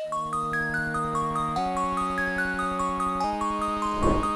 you